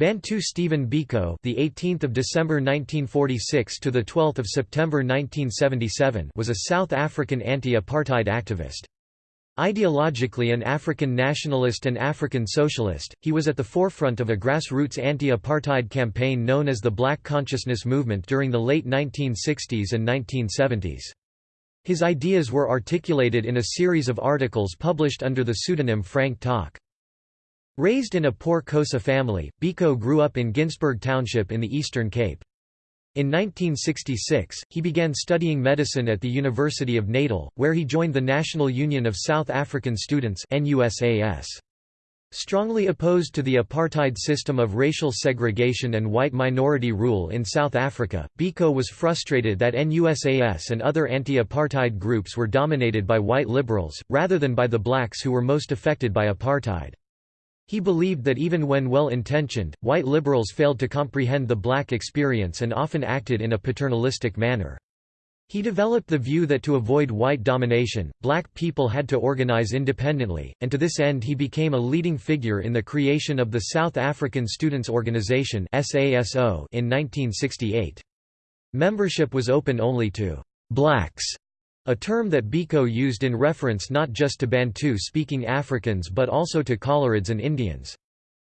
Bantu Stephen Biko, the 18th of December 1946 to the 12th of September 1977, was a South African anti-apartheid activist. Ideologically an African nationalist and African socialist, he was at the forefront of a grassroots anti-apartheid campaign known as the Black Consciousness Movement during the late 1960s and 1970s. His ideas were articulated in a series of articles published under the pseudonym Frank Talk. Raised in a poor Xhosa family, Biko grew up in Ginsberg Township in the Eastern Cape. In 1966, he began studying medicine at the University of Natal, where he joined the National Union of South African Students NUSAS. Strongly opposed to the apartheid system of racial segregation and white minority rule in South Africa, Biko was frustrated that NUSAS and other anti-apartheid groups were dominated by white liberals, rather than by the blacks who were most affected by apartheid. He believed that even when well-intentioned, white liberals failed to comprehend the black experience and often acted in a paternalistic manner. He developed the view that to avoid white domination, black people had to organize independently, and to this end he became a leading figure in the creation of the South African Students' Organization in 1968. Membership was open only to «blacks» A term that Biko used in reference not just to Bantu-speaking Africans but also to Coloreds and Indians.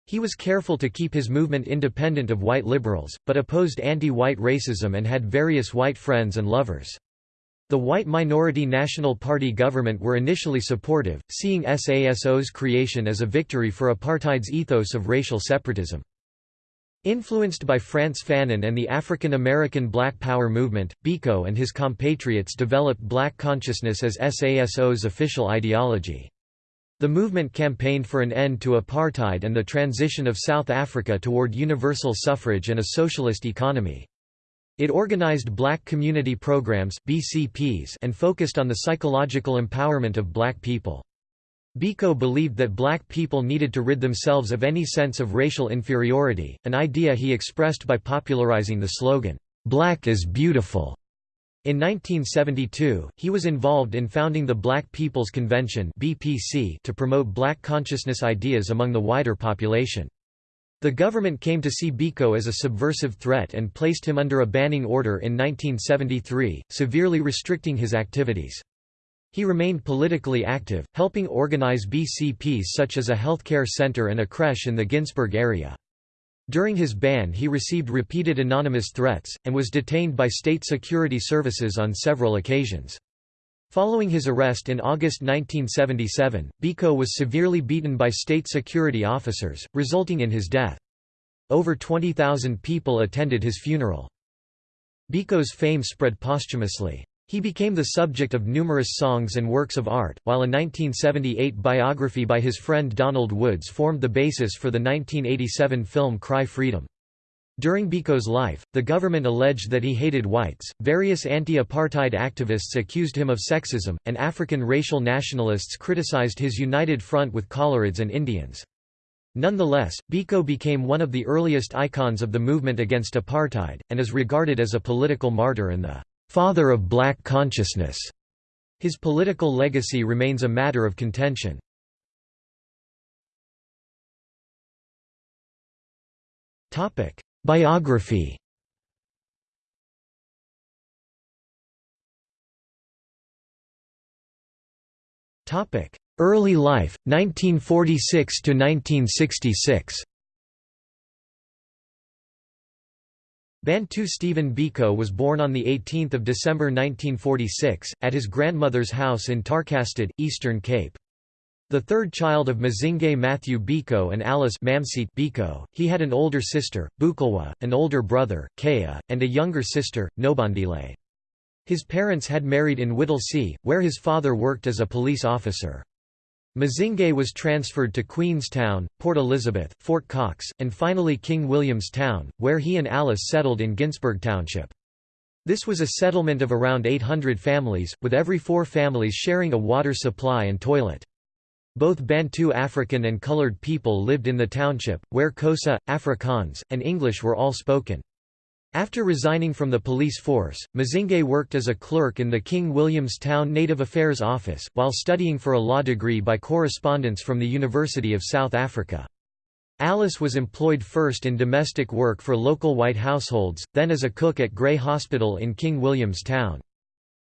He was careful to keep his movement independent of white liberals, but opposed anti-white racism and had various white friends and lovers. The white minority National Party government were initially supportive, seeing SASO's creation as a victory for apartheid's ethos of racial separatism. Influenced by Frantz Fanon and the African American Black Power movement, Biko and his compatriots developed black consciousness as SASO's official ideology. The movement campaigned for an end to apartheid and the transition of South Africa toward universal suffrage and a socialist economy. It organized black community programs BCPs and focused on the psychological empowerment of black people. Biko believed that black people needed to rid themselves of any sense of racial inferiority, an idea he expressed by popularizing the slogan, "'Black is Beautiful'". In 1972, he was involved in founding the Black People's Convention to promote black consciousness ideas among the wider population. The government came to see Biko as a subversive threat and placed him under a banning order in 1973, severely restricting his activities. He remained politically active, helping organize BCPs such as a healthcare center and a creche in the Ginsberg area. During his ban he received repeated anonymous threats, and was detained by state security services on several occasions. Following his arrest in August 1977, Biko was severely beaten by state security officers, resulting in his death. Over 20,000 people attended his funeral. Biko's fame spread posthumously. He became the subject of numerous songs and works of art, while a 1978 biography by his friend Donald Woods formed the basis for the 1987 film Cry Freedom. During Biko's life, the government alleged that he hated whites, various anti-apartheid activists accused him of sexism, and African racial nationalists criticized his united front with Coloreds and Indians. Nonetheless, Biko became one of the earliest icons of the movement against apartheid, and is regarded as a political martyr and the father of black consciousness. His political legacy remains a matter of contention. Topic: Biography Topic: Early life, 1946 to 1966. Bantu Stephen Biko was born on 18 December 1946, at his grandmother's house in Tarkastad, Eastern Cape. The third child of Mzingaye Matthew Biko and Alice Biko, he had an older sister, Bukelwa, an older brother, Khaya, and a younger sister, Nobandile. His parents had married in Whittlesea, where his father worked as a police officer. Mzingaye was transferred to Queenstown, Port Elizabeth, Fort Cox, and finally King William's Town, where he and Alice settled in Ginsberg Township. This was a settlement of around 800 families, with every four families sharing a water supply and toilet. Both Bantu African and colored people lived in the township, where Xhosa, Afrikaans, and English were all spoken. After resigning from the police force, Mzingaye worked as a clerk in the King William's Town Native Affairs Office, while studying for a law degree by correspondence from the University of South Africa. Alice was employed first in domestic work for local white households, then as a cook at Grey Hospital in King William's Town.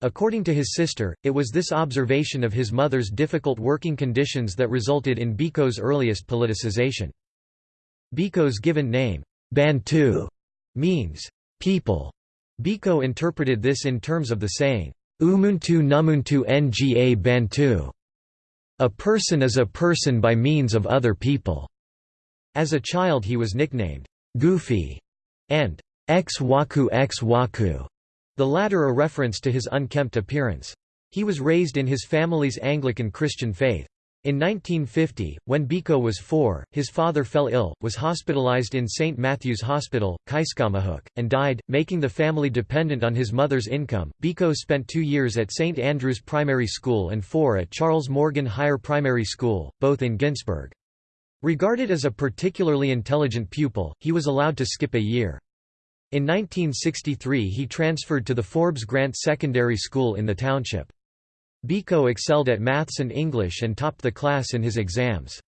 According to his sister, it was this observation of his mother's difficult working conditions that resulted in Biko's earliest politicization. Biko's given name, Bantu, means, people. Biko interpreted this in terms of the saying, Umuntu numuntu nga Bantu. A person is a person by means of other people. As a child he was nicknamed, Goofy, and Xwaku-Xwaku the latter a reference to his unkempt appearance. He was raised in his family's Anglican Christian faith. In 1950, when Biko was four, his father fell ill, was hospitalized in St. Matthew's Hospital, Keiskammahoek, and died, making the family dependent on his mother's income. Biko spent two years at St. Andrew's Primary School and four at Charles Morgan Higher Primary School, both in Ginsberg. Regarded as a particularly intelligent pupil, he was allowed to skip a year. In 1963 he transferred to the Forbes Grant Secondary School in the township. Biko excelled at maths and English and topped the class in his exams.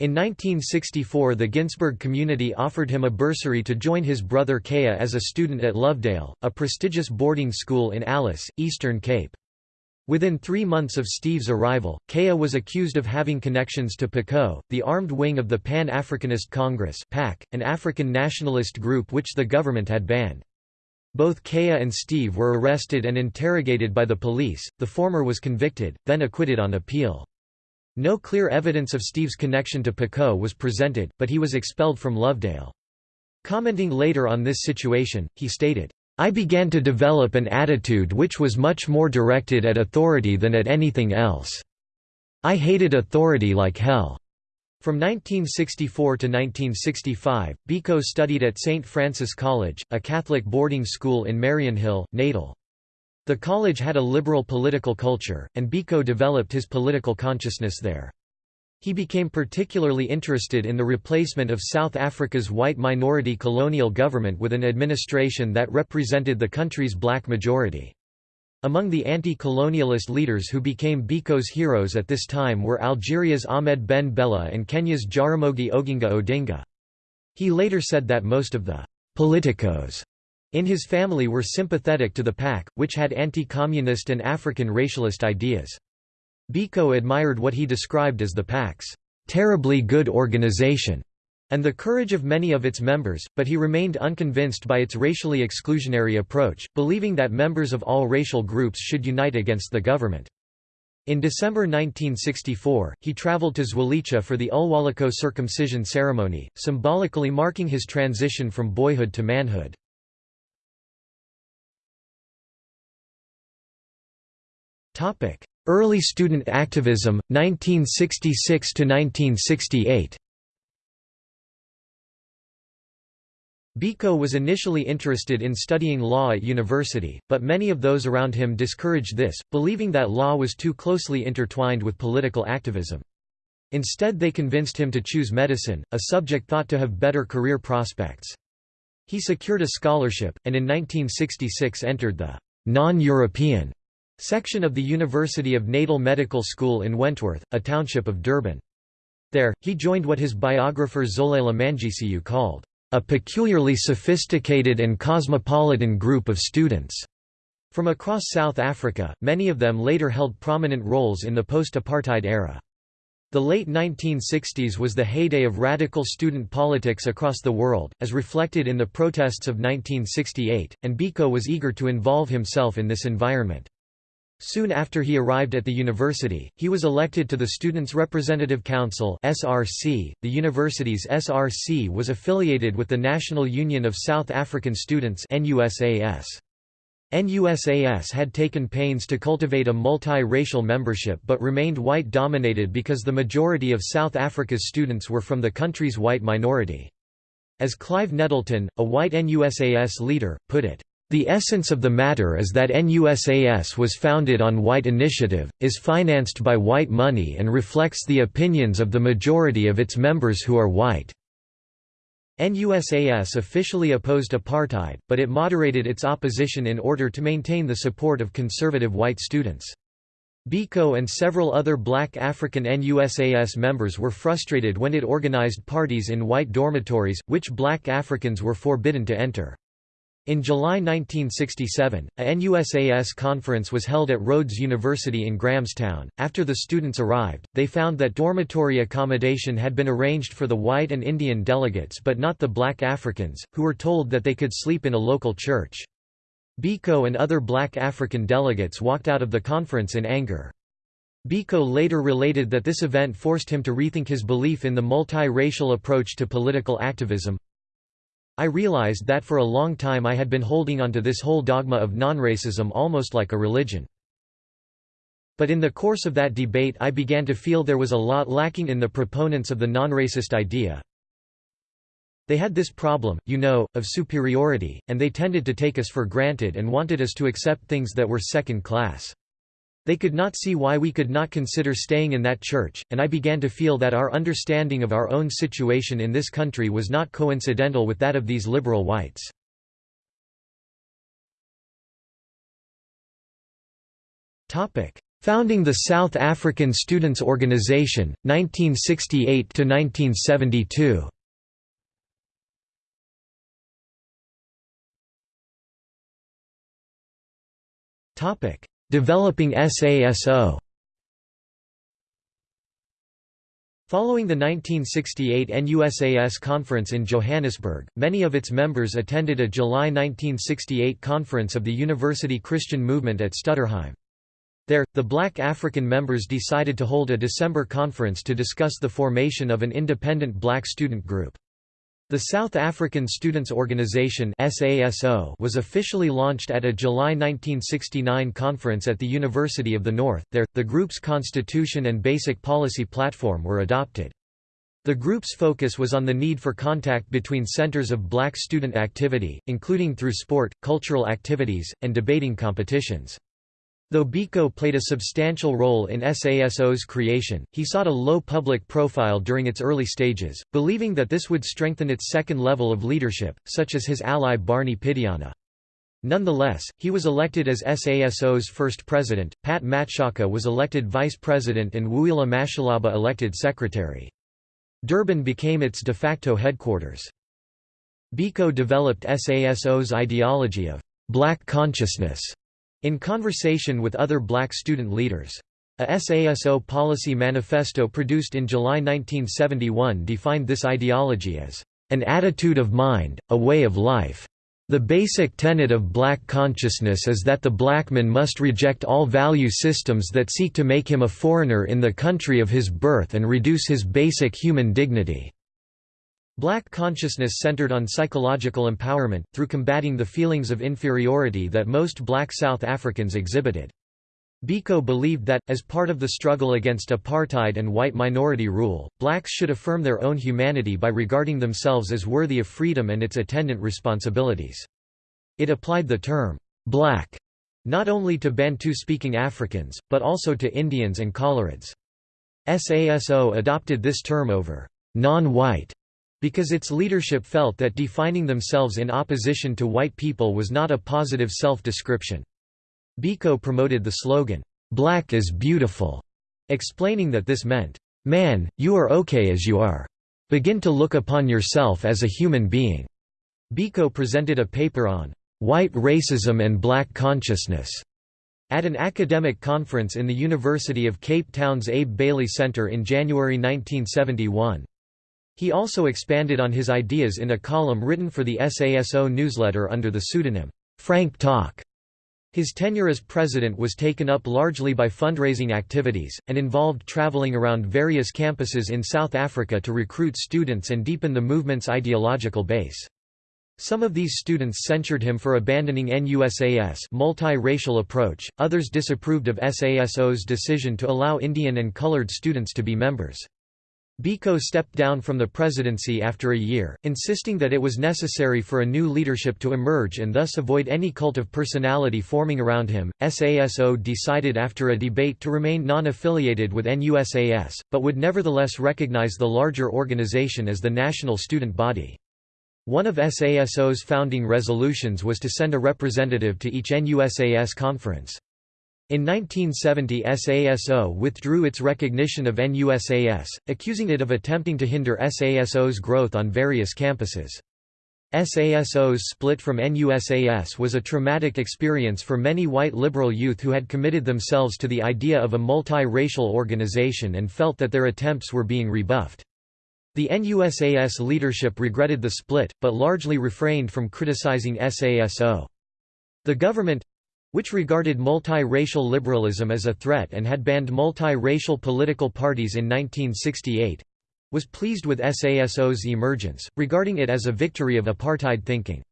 In 1964 the Ginsberg community offered him a bursary to join his brother Khaya as a student at Lovedale, a prestigious boarding school in Alice, Eastern Cape. Within three months of Steve's arrival, Khaya was accused of having connections to Poqo, the armed wing of the Pan-Africanist Congress an African nationalist group which the government had banned. Both Khaya and Steve were arrested and interrogated by the police, the former was convicted, then acquitted on appeal. No clear evidence of Steve's connection to Poqo was presented, but he was expelled from Lovedale. Commenting later on this situation, he stated, I began to develop an attitude which was much more directed at authority than at anything else. I hated authority like hell. From 1964 to 1965, Biko studied at St. Francis College, a Catholic boarding school in Mariannhill, Natal. The college had a liberal political culture, and Biko developed his political consciousness there. He became particularly interested in the replacement of South Africa's white minority colonial government with an administration that represented the country's black majority. Among the anti-colonialist leaders who became Biko's heroes at this time were Algeria's Ahmed Ben Bella and Kenya's Jaramogi Oginga Odinga. He later said that most of the «politicos» in his family were sympathetic to the PAC, which had anti-communist and African racialist ideas. Biko admired what he described as the PAC's terribly good organization and the courage of many of its members, but he remained unconvinced by its racially exclusionary approach, believing that members of all racial groups should unite against the government. In December 1964, he traveled to Zwelitsha for the Ulwaluko circumcision ceremony, symbolically marking his transition from boyhood to manhood. Early student activism, 1966 Biko was initially interested in studying law at university, but many of those around him discouraged this, believing that law was too closely intertwined with political activism. Instead they convinced him to choose medicine, a subject thought to have better career prospects. He secured a scholarship, and in 1966 entered the non-European Section of the University of Natal Medical School in Wentworth, a township of Durban. There, he joined what his biographer Xolela Mangcu called, "...a peculiarly sophisticated and cosmopolitan group of students." From across South Africa, many of them later held prominent roles in the post-apartheid era. The late 1960s was the heyday of radical student politics across the world, as reflected in the protests of 1968, and Biko was eager to involve himself in this environment. Soon after he arrived at the university, he was elected to the Students' Representative Council (SRC). The university's SRC was affiliated with the National Union of South African Students (NUSAS). NUSAS had taken pains to cultivate a multi-racial membership but remained white-dominated because the majority of South Africa's students were from the country's white minority. As Clive Nettleton, a white NUSAS leader, put it, the essence of the matter is that NUSAS was founded on white initiative, is financed by white money and reflects the opinions of the majority of its members who are white. NUSAS officially opposed apartheid, but it moderated its opposition in order to maintain the support of conservative white students. Biko and several other black African NUSAS members were frustrated when it organized parties in white dormitories, which black Africans were forbidden to enter. In July 1967, a NUSAS conference was held at Rhodes University in Grahamstown. After the students arrived, they found that dormitory accommodation had been arranged for the white and Indian delegates but not the black Africans, who were told that they could sleep in a local church. Biko and other black African delegates walked out of the conference in anger. Biko later related that this event forced him to rethink his belief in the multi-racial approach to political activism, I realized that for a long time I had been holding onto this whole dogma of non-racism almost like a religion. But in the course of that debate I began to feel there was a lot lacking in the proponents of the non-racist idea. They had this problem, you know, of superiority, and they tended to take us for granted and wanted us to accept things that were second class. They could not see why we could not consider staying in that church, and I began to feel that our understanding of our own situation in this country was not coincidental with that of these liberal whites. Founding the South African Students' Organization, 1968–1972 Topic Developing SASO Following the 1968 NUSAS conference in Johannesburg, many of its members attended a July 1968 conference of the University Christian Movement at Stutterheim. There, the black African members decided to hold a December conference to discuss the formation of an independent black student group. The South African Students' Organization was officially launched at a July 1969 conference at the University of the North. There, the group's constitution and basic policy platform were adopted. The group's focus was on the need for contact between centers of black student activity, including through sport, cultural activities, and debating competitions. Though Biko played a substantial role in SASO's creation, he sought a low public profile during its early stages, believing that this would strengthen its second level of leadership, such as his ally Barney Pityana. Nonetheless, he was elected as SASO's first president, Pat Matshikiza was elected vice president and Wuila Mashalaba elected secretary. Durban became its de facto headquarters. Biko developed SASO's ideology of «black consciousness» In conversation with other black student leaders. A SASO policy manifesto produced in July 1971 defined this ideology as an attitude of mind, a way of life. The basic tenet of black consciousness is that the black man must reject all value systems that seek to make him a foreigner in the country of his birth and reduce his basic human dignity. Black consciousness centered on psychological empowerment, through combating the feelings of inferiority that most black South Africans exhibited. Biko believed that, as part of the struggle against apartheid and white minority rule, blacks should affirm their own humanity by regarding themselves as worthy of freedom and its attendant responsibilities. It applied the term, black, not only to Bantu-speaking Africans, but also to Indians and Coloreds. SASO adopted this term over non-white because its leadership felt that defining themselves in opposition to white people was not a positive self-description. Biko promoted the slogan, "'Black is beautiful'", explaining that this meant, "'Man, you are okay as you are. Begin to look upon yourself as a human being." Biko presented a paper on "'white racism and black consciousness' at an academic conference in the University of Cape Town's Abe Bailey Center in January 1971. He also expanded on his ideas in a column written for the SASO newsletter under the pseudonym, Frank Talk. His tenure as president was taken up largely by fundraising activities, and involved traveling around various campuses in South Africa to recruit students and deepen the movement's ideological base. Some of these students censured him for abandoning NUSAS multi-racial approach, others disapproved of SASO's decision to allow Indian and colored students to be members. Biko stepped down from the presidency after a year, insisting that it was necessary for a new leadership to emerge and thus avoid any cult of personality forming around him. SASO decided after a debate to remain non affiliated with NUSAS, but would nevertheless recognize the larger organization as the national student body. One of SASO's founding resolutions was to send a representative to each NUSAS conference. In 1970 SASO withdrew its recognition of NUSAS, accusing it of attempting to hinder SASO's growth on various campuses. SASO's split from NUSAS was a traumatic experience for many white liberal youth who had committed themselves to the idea of a multi-racial organization and felt that their attempts were being rebuffed. The NUSAS leadership regretted the split, but largely refrained from criticizing SASO. The government, which regarded multi-racial liberalism as a threat and had banned multi-racial political parties in 1968, was pleased with SASO's emergence, regarding it as a victory of apartheid thinking.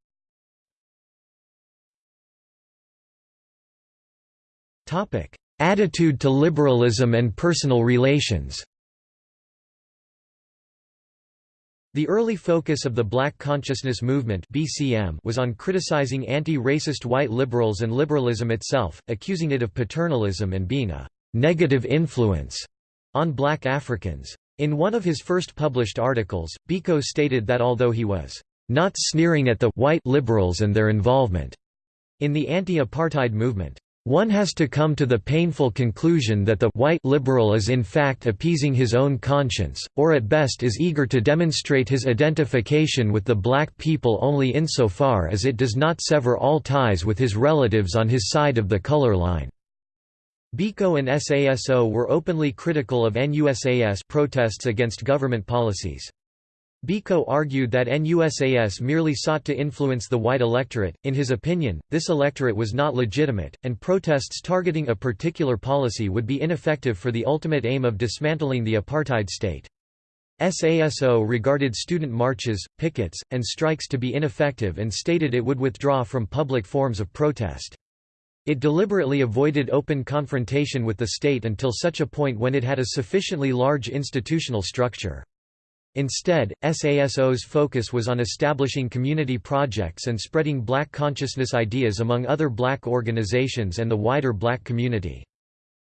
Attitude to liberalism and personal relations The early focus of the Black Consciousness Movement (BCM) was on criticizing anti-racist white liberals and liberalism itself, accusing it of paternalism and being a negative influence on black Africans. In one of his first published articles, Biko stated that although he was not sneering at the white liberals and their involvement in the anti-apartheid movement, one has to come to the painful conclusion that the white liberal is in fact appeasing his own conscience, or at best is eager to demonstrate his identification with the black people only insofar as it does not sever all ties with his relatives on his side of the color line. Biko and SASO were openly critical of NUSAS protests against government policies. Biko argued that NUSAS merely sought to influence the white electorate. In his opinion, this electorate was not legitimate, and protests targeting a particular policy would be ineffective for the ultimate aim of dismantling the apartheid state. SASO regarded student marches, pickets, and strikes to be ineffective and stated it would withdraw from public forms of protest. It deliberately avoided open confrontation with the state until such a point when it had a sufficiently large institutional structure. Instead, SASO's focus was on establishing community projects and spreading black consciousness ideas among other black organizations and the wider black community.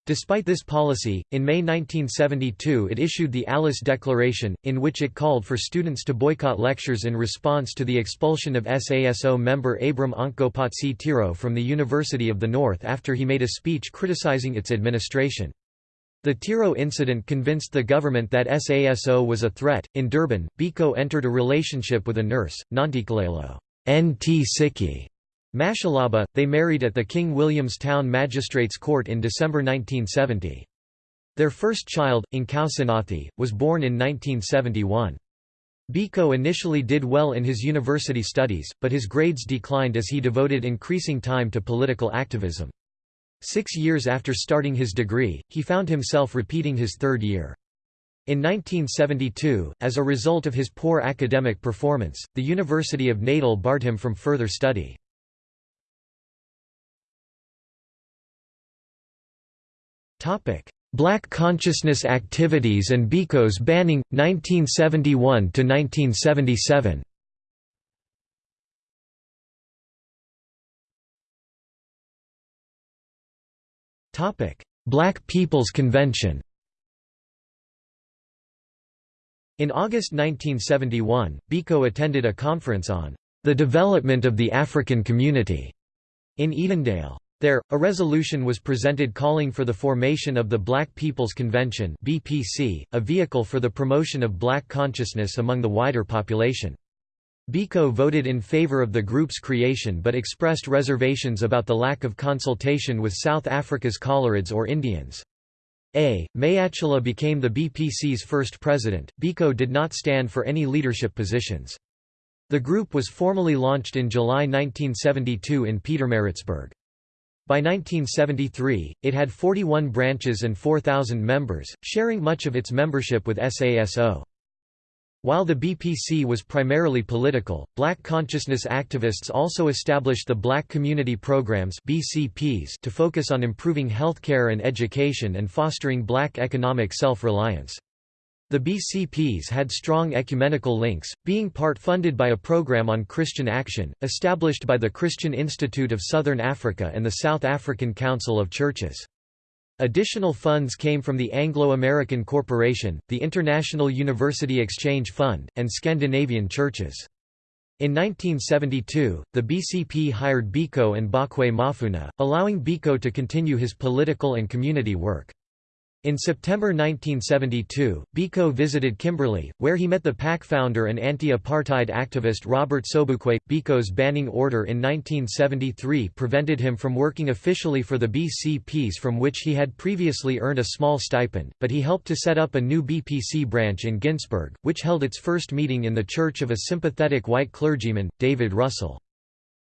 Despite this policy, in May 1972 it issued the Alice Declaration, in which it called for students to boycott lectures in response to the expulsion of SASO member Abram Onkgopotse Tiro from the University of the North after he made a speech criticizing its administration. The Tiro incident convinced the government that SASO was a threat. In Durban, Biko entered a relationship with a nurse, Nontikalelo Nt Siki Mashalaba. They married at the King William's Town Magistrates Court in December 1970. Their first child, Nkosinathi, was born in 1971. Biko initially did well in his university studies, but his grades declined as he devoted increasing time to political activism. Six years after starting his degree, he found himself repeating his third year. In 1972, as a result of his poor academic performance, the University of Natal barred him from further study. Black consciousness activities and Biko's banning, 1971–1977 Black People's Convention In August 1971, Biko attended a conference on the development of the African community in Edendale. There, a resolution was presented calling for the formation of the Black People's Convention (BPC), a vehicle for the promotion of black consciousness among the wider population. Biko voted in favor of the group's creation but expressed reservations about the lack of consultation with South Africa's Coloreds or Indians. A. Mayachila became the BPC's first president. Biko did not stand for any leadership positions. The group was formally launched in July 1972 in Pietermaritzburg. By 1973, it had 41 branches and 4,000 members, sharing much of its membership with SASO. While the BPC was primarily political, black consciousness activists also established the Black Community Programs BCPs to focus on improving healthcare and education and fostering black economic self-reliance. The BCPs had strong ecumenical links, being part funded by a program on Christian action, established by the Christian Institute of Southern Africa and the South African Council of Churches. Additional funds came from the Anglo-American Corporation, the International University Exchange Fund, and Scandinavian churches. In 1972, the BCP hired Biko and Bokwe Mafuna, allowing Biko to continue his political and community work. In September 1972, Biko visited Kimberley, where he met the PAC founder and anti-apartheid activist Robert Sobukwe. Biko's banning order in 1973 prevented him from working officially for the BCPs from which he had previously earned a small stipend, but he helped to set up a new BPC branch in Ginsberg, which held its first meeting in the church of a sympathetic white clergyman, David Russell.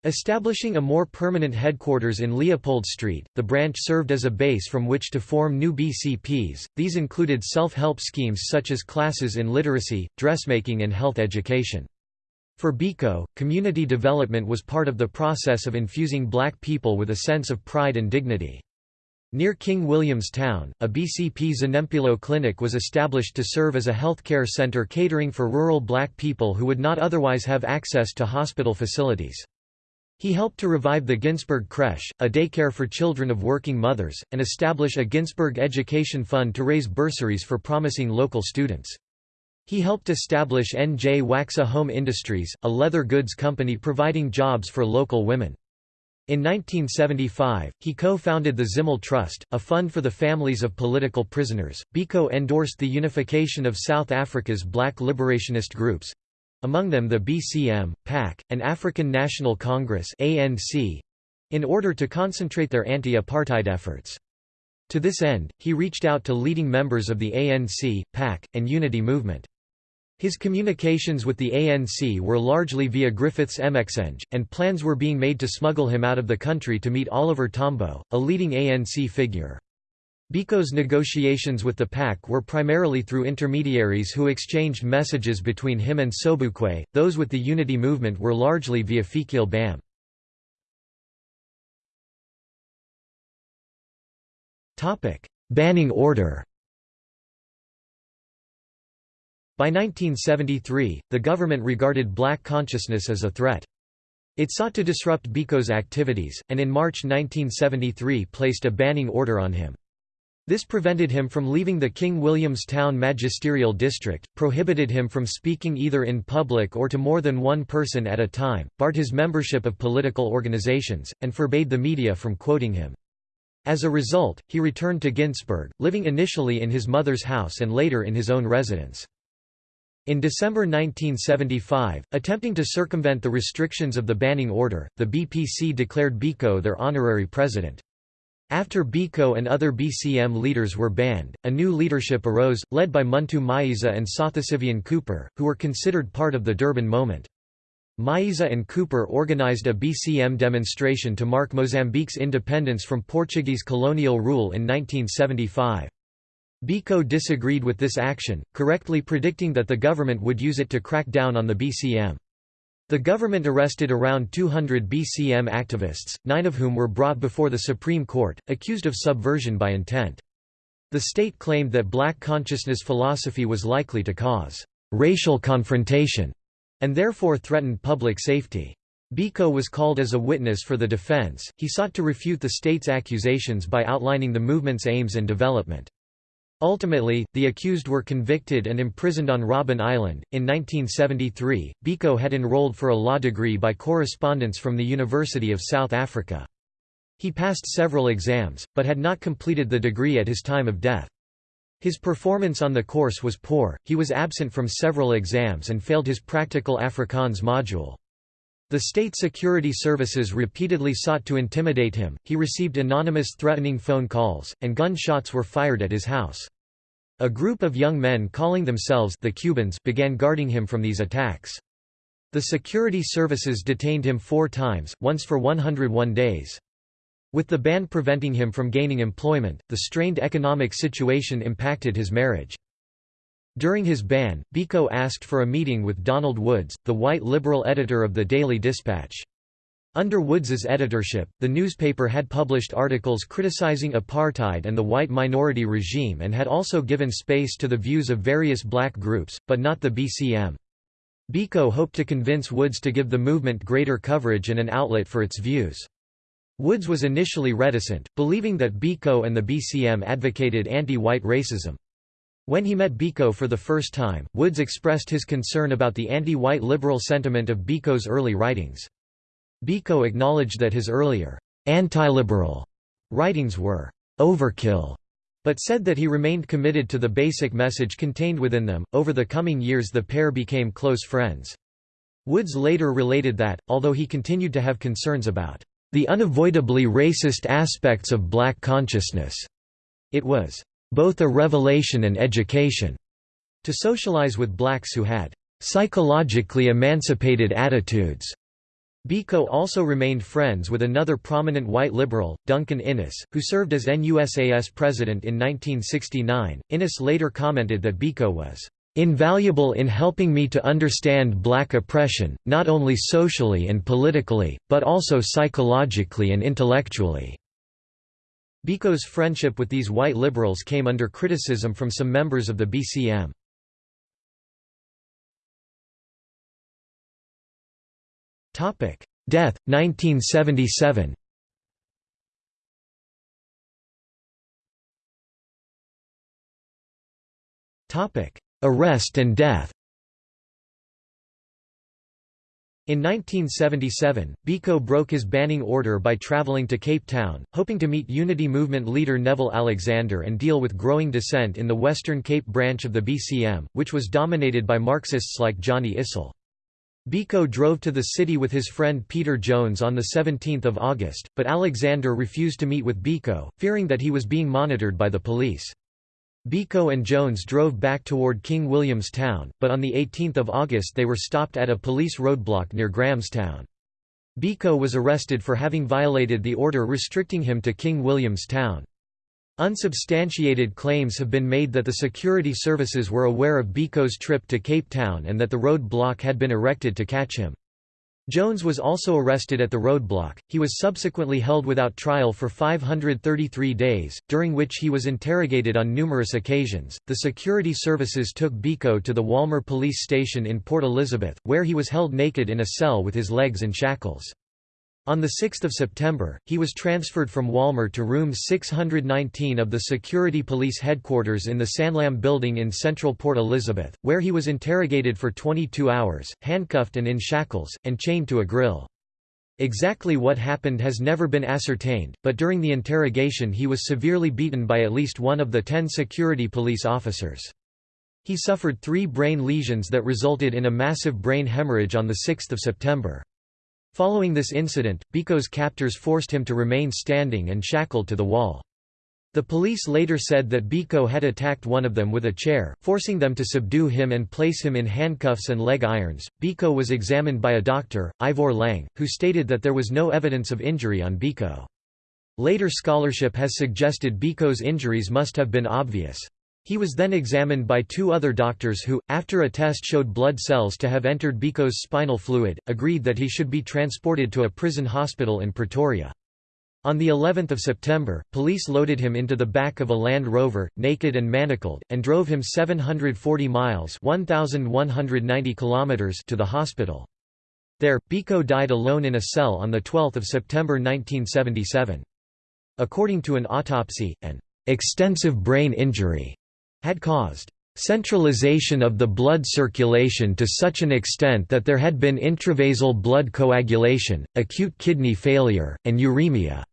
Establishing a more permanent headquarters in Leopold Street, the branch served as a base from which to form new BCPs. These included self-help schemes such as classes in literacy, dressmaking and health education. For Biko, community development was part of the process of infusing black people with a sense of pride and dignity. Near King William's Town, a BCP Zanempilo clinic was established to serve as a healthcare center catering for rural black people who would not otherwise have access to hospital facilities. He helped to revive the Ginsberg Creche, a daycare for children of working mothers, and establish a Ginsberg Education Fund to raise bursaries for promising local students. He helped establish Njwaxa Home Industries, a leather goods company providing jobs for local women. In 1975, he co-founded the Zimele Trust, a fund for the families of political prisoners. Biko endorsed the unification of South Africa's black liberationist groups, among them the BCM, PAC, and African National Congress in order to concentrate their anti-apartheid efforts. To this end, he reached out to leading members of the ANC, PAC, and Unity movement. His communications with the ANC were largely via Griffiths Mxenge, and plans were being made to smuggle him out of the country to meet Oliver Tambo, a leading ANC figure. Biko's negotiations with the PAC were primarily through intermediaries who exchanged messages between him and Sobukwe, those with the Unity movement were largely via Fikile Bam. Banning order By 1973, the government regarded black consciousness as a threat. It sought to disrupt Biko's activities, and in March 1973 placed a banning order on him. This prevented him from leaving the King William's Town magisterial district, prohibited him from speaking either in public or to more than one person at a time, barred his membership of political organizations, and forbade the media from quoting him. As a result, he returned to Ginsberg, living initially in his mother's house and later in his own residence. In December 1975, attempting to circumvent the restrictions of the banning order, the BPC declared Biko their honorary president. After Biko and other BCM leaders were banned, a new leadership arose, led by Muntu Myeza and Sathasivan Cooper, who were considered part of the Durban moment. Myeza and Cooper organized a BCM demonstration to mark Mozambique's independence from Portuguese colonial rule in 1975. Biko disagreed with this action, correctly predicting that the government would use it to crack down on the BCM. The government arrested around 200 BCM activists, nine of whom were brought before the Supreme Court, accused of subversion by intent. The state claimed that black consciousness philosophy was likely to cause racial confrontation and therefore threatened public safety. Biko was called as a witness for the defense. He sought to refute the state's accusations by outlining the movement's aims and development. Ultimately, the accused were convicted and imprisoned on Robben Island. In 1973, Biko had enrolled for a law degree by correspondence from the University of South Africa. He passed several exams, but had not completed the degree at his time of death. His performance on the course was poor, he was absent from several exams and failed his practical Afrikaans module. The state security services repeatedly sought to intimidate him, he received anonymous threatening phone calls, and gunshots were fired at his house. A group of young men calling themselves the Cubans began guarding him from these attacks. The security services detained him four times, once for 101 days. With the ban preventing him from gaining employment, the strained economic situation impacted his marriage. During his ban, Biko asked for a meeting with Donald Woods, the white liberal editor of the Daily Dispatch. Under Woods's editorship, the newspaper had published articles criticizing apartheid and the white minority regime and had also given space to the views of various black groups, but not the BCM. Biko hoped to convince Woods to give the movement greater coverage and an outlet for its views. Woods was initially reticent, believing that Biko and the BCM advocated anti-white racism. When he met Biko for the first time, Woods expressed his concern about the anti-white liberal sentiment of Biko's early writings. Biko acknowledged that his earlier anti-liberal writings were overkill, but said that he remained committed to the basic message contained within them. Over the coming years, the pair became close friends. Woods later related that, although he continued to have concerns about the unavoidably racist aspects of black consciousness, it was both a revelation and education to socialize with blacks who had psychologically emancipated attitudes. Biko also remained friends with another prominent white liberal, Duncan Innes, who served as NUSAS president in 1969. Innes later commented that Biko was invaluable in helping me to understand black oppression, not only socially and politically, but also psychologically and intellectually. Biko's friendship with these white liberals came under criticism from some members of the BCM. Death, 1977 Arrest and death in 1977, Biko broke his banning order by traveling to Cape Town, hoping to meet Unity Movement leader Neville Alexander and deal with growing dissent in the Western Cape branch of the BCM, which was dominated by Marxists like Johnny Issel. Biko drove to the city with his friend Peter Jones on 17 August, but Alexander refused to meet with Biko, fearing that he was being monitored by the police. Biko and Jones drove back toward King William's Town, but on 18 August they were stopped at a police roadblock near Grahamstown. Biko was arrested for having violated the order restricting him to King William's Town. Unsubstantiated claims have been made that the security services were aware of Biko's trip to Cape Town and that the roadblock had been erected to catch him. Jones was also arrested at the roadblock. He was subsequently held without trial for 533 days, during which he was interrogated on numerous occasions. The security services took Biko to the Walmer police station in Port Elizabeth, where he was held naked in a cell with his legs in shackles. On 6 September, he was transferred from Walmer to room 619 of the Security Police Headquarters in the Sanlam building in central Port Elizabeth, where he was interrogated for 22 hours, handcuffed and in shackles, and chained to a grill. Exactly what happened has never been ascertained, but during the interrogation he was severely beaten by at least one of the ten security police officers. He suffered three brain lesions that resulted in a massive brain hemorrhage on 6 September. Following this incident, Biko's captors forced him to remain standing and shackled to the wall. The police later said that Biko had attacked one of them with a chair, forcing them to subdue him and place him in handcuffs and leg irons. Biko was examined by a doctor, Ivor Lang, who stated that there was no evidence of injury on Biko. Later scholarship has suggested Biko's injuries must have been obvious. He was then examined by two other doctors who, after a test showed blood cells to have entered Biko's spinal fluid, agreed that he should be transported to a prison hospital in Pretoria. On the 11th of September, police loaded him into the back of a Land Rover, naked and manacled, and drove him 740 miles 1,190 kilometers to the hospital. There, Biko died alone in a cell on 12 September 1977. According to an autopsy, an extensive brain injury had caused centralization of the blood circulation to such an extent that there had been intravasal blood coagulation, acute kidney failure, and uremia.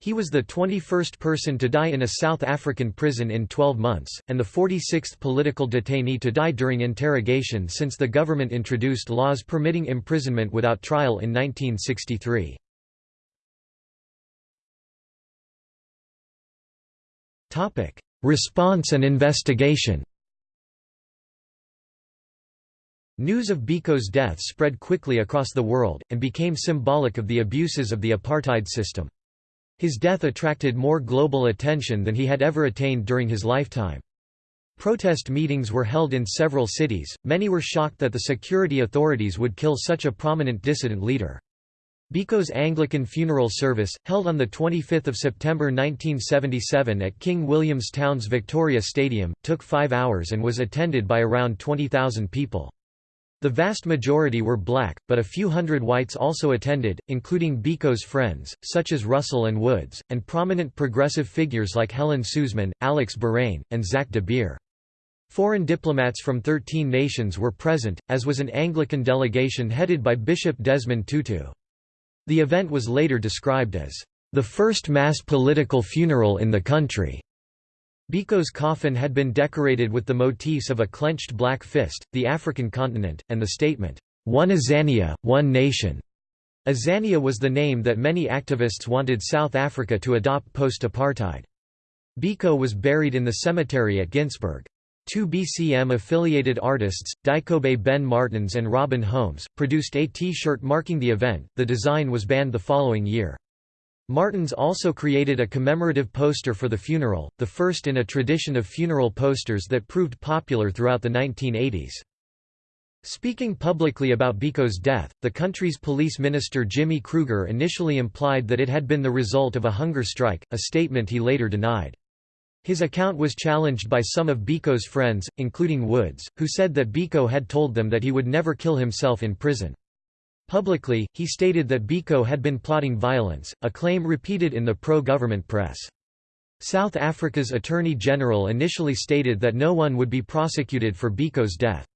He was the 21st person to die in a South African prison in 12 months, and the 46th political detainee to die during interrogation since the government introduced laws permitting imprisonment without trial in 1963. Response and investigation News of Biko's death spread quickly across the world, and became symbolic of the abuses of the apartheid system. His death attracted more global attention than he had ever attained during his lifetime. Protest meetings were held in several cities, many were shocked that the security authorities would kill such a prominent dissident leader. Biko's Anglican funeral service, held on 25 September 1977 at King William's Town's Victoria Stadium, took five hours and was attended by around 20,000 people. The vast majority were black, but a few hundred whites also attended, including Biko's friends, such as Russell and Woods, and prominent progressive figures like Helen Suzman, Alex Boraine, and Zach de Beer. Foreign diplomats from 13 nations were present, as was an Anglican delegation headed by Bishop Desmond Tutu. The event was later described as, "...the first mass political funeral in the country." Biko's coffin had been decorated with the motifs of a clenched black fist, the African continent, and the statement, One Azania, One Nation. Azania was the name that many activists wanted South Africa to adopt post-apartheid. Biko was buried in the cemetery at Ginsberg. Two BCM-affiliated artists, Dikobe Ben Martins and Robin Holmes, produced a T-shirt marking the event, the design was banned the following year. Martins also created a commemorative poster for the funeral, the first in a tradition of funeral posters that proved popular throughout the 1980s. Speaking publicly about Biko's death, the country's police minister Jimmy Kruger initially implied that it had been the result of a hunger strike, a statement he later denied. His account was challenged by some of Biko's friends, including Woods, who said that Biko had told them that he would never kill himself in prison. Publicly, he stated that Biko had been plotting violence, a claim repeated in the pro-government press. South Africa's Attorney General initially stated that no one would be prosecuted for Biko's death.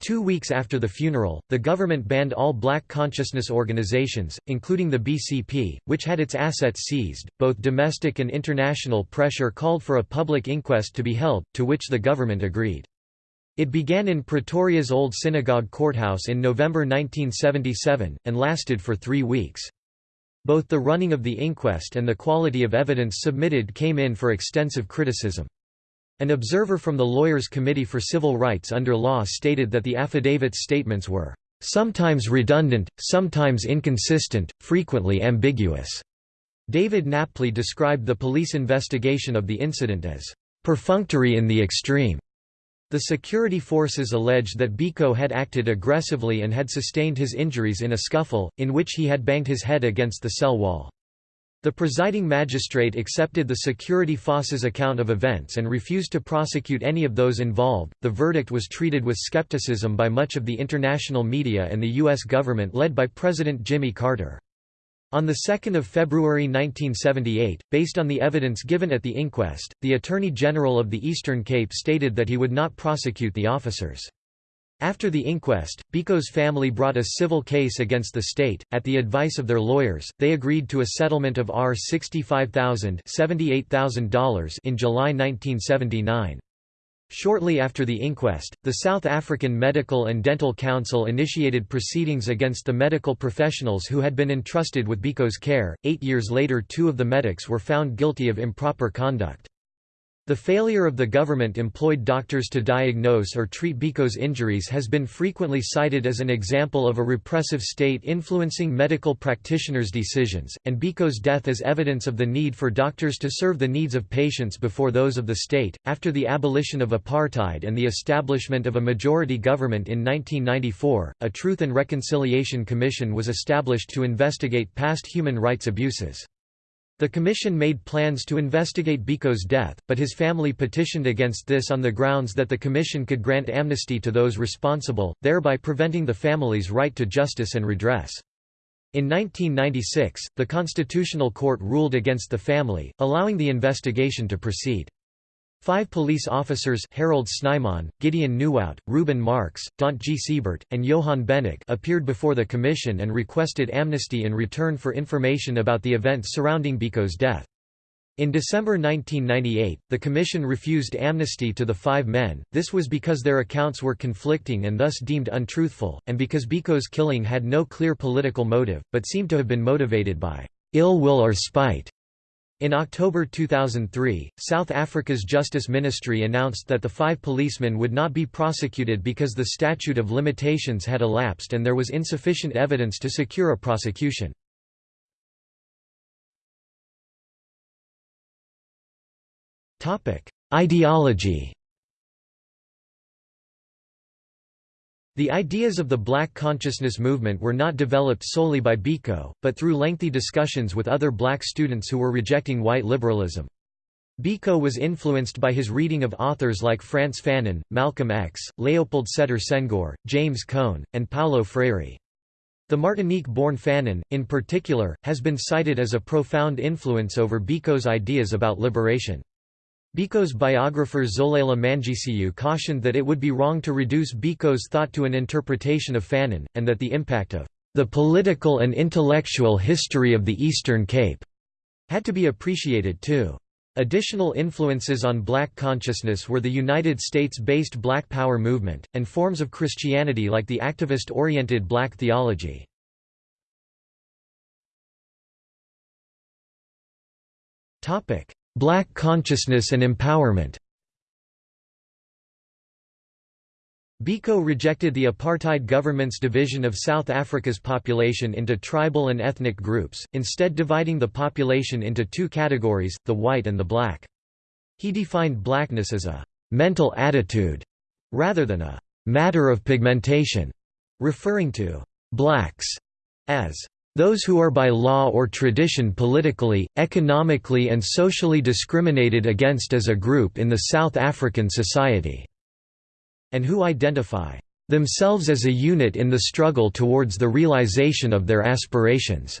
Two weeks after the funeral, the government banned all black consciousness organizations, including the BCP, which had its assets seized. Both domestic and international pressure called for a public inquest to be held, to which the government agreed. It began in Pretoria's Old Synagogue Courthouse in November 1977, and lasted for three weeks. Both the running of the inquest and the quality of evidence submitted came in for extensive criticism. An observer from the Lawyers' Committee for Civil Rights under law stated that the affidavit's statements were sometimes redundant, sometimes inconsistent, frequently ambiguous. David Napley described the police investigation of the incident as perfunctory in the extreme. The security forces alleged that Biko had acted aggressively and had sustained his injuries in a scuffle, in which he had banged his head against the cell wall. The presiding magistrate accepted the security forces' account of events and refused to prosecute any of those involved. The verdict was treated with skepticism by much of the international media and the U.S. government led by President Jimmy Carter. On 2 February 1978, based on the evidence given at the inquest, the Attorney General of the Eastern Cape stated that he would not prosecute the officers. After the inquest, Biko's family brought a civil case against the state. At the advice of their lawyers, they agreed to a settlement of R$65,000 in July 1979. Shortly after the inquest, the South African Medical and Dental Council initiated proceedings against the medical professionals who had been entrusted with Biko's care. Eight years later, two of the medics were found guilty of improper conduct. The failure of the government employed doctors to diagnose or treat Biko's injuries has been frequently cited as an example of a repressive state influencing medical practitioners' decisions, and Biko's death as evidence of the need for doctors to serve the needs of patients before those of the state. After the abolition of apartheid and the establishment of a majority government in 1994, a Truth and Reconciliation Commission was established to investigate past human rights abuses. The commission made plans to investigate Biko's death, but his family petitioned against this on the grounds that the commission could grant amnesty to those responsible, thereby preventing the family's right to justice and redress. In 1996, the Constitutional Court ruled against the family, allowing the investigation to proceed. Five police officers Harold Snyman, Gideon Nieuwoudt, Ruben Marx, Daunt G. Siebert, and Johan Beneke appeared before the commission and requested amnesty in return for information about the events surrounding Biko's death. In December 1998, the commission refused amnesty to the five men, this was because their accounts were conflicting and thus deemed untruthful, and because Biko's killing had no clear political motive, but seemed to have been motivated by ill will or spite. In October 2003, South Africa's Justice Ministry announced that the five policemen would not be prosecuted because the statute of limitations had elapsed and there was insufficient evidence to secure a prosecution. Ideology The ideas of the Black consciousness movement were not developed solely by Biko, but through lengthy discussions with other black students who were rejecting white liberalism. Biko was influenced by his reading of authors like Frantz Fanon, Malcolm X, Leopold Sedar Senghor, James Cone, and Paulo Freire. The Martinique-born Fanon, in particular, has been cited as a profound influence over Biko's ideas about liberation. Biko's biographer Xolela Mangcu cautioned that it would be wrong to reduce Biko's thought to an interpretation of Fanon, and that the impact of the political and intellectual history of the Eastern Cape had to be appreciated too. Additional influences on black consciousness were the United States-based Black Power movement, and forms of Christianity like the activist-oriented black theology. Black consciousness and empowerment Biko rejected the apartheid government's division of South Africa's population into tribal and ethnic groups, instead dividing the population into two categories, the white and the black. He defined blackness as a «mental attitude» rather than a «matter of pigmentation», referring to «blacks» as those who are by law or tradition politically, economically and socially discriminated against as a group in the South African society and who identify themselves as a unit in the struggle towards the realization of their aspirations."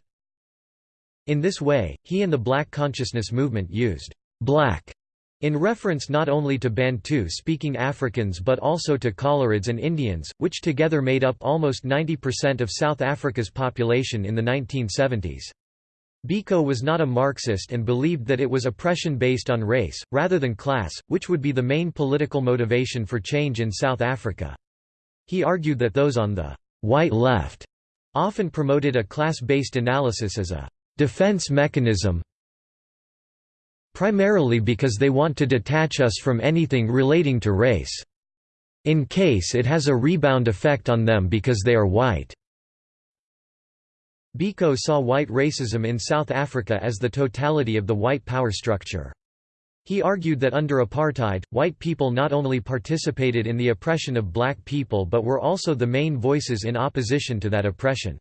In this way, he and the Black Consciousness movement used «black» in reference not only to Bantu-speaking Africans but also to Coloreds and Indians, which together made up almost 90% of South Africa's population in the 1970s. Biko was not a Marxist and believed that it was oppression based on race, rather than class, which would be the main political motivation for change in South Africa. He argued that those on the white left often promoted a class-based analysis as a defense mechanism primarily because they want to detach us from anything relating to race. In case it has a rebound effect on them because they are white. Biko saw white racism in South Africa as the totality of the white power structure. He argued that under apartheid, white people not only participated in the oppression of black people but were also the main voices in opposition to that oppression.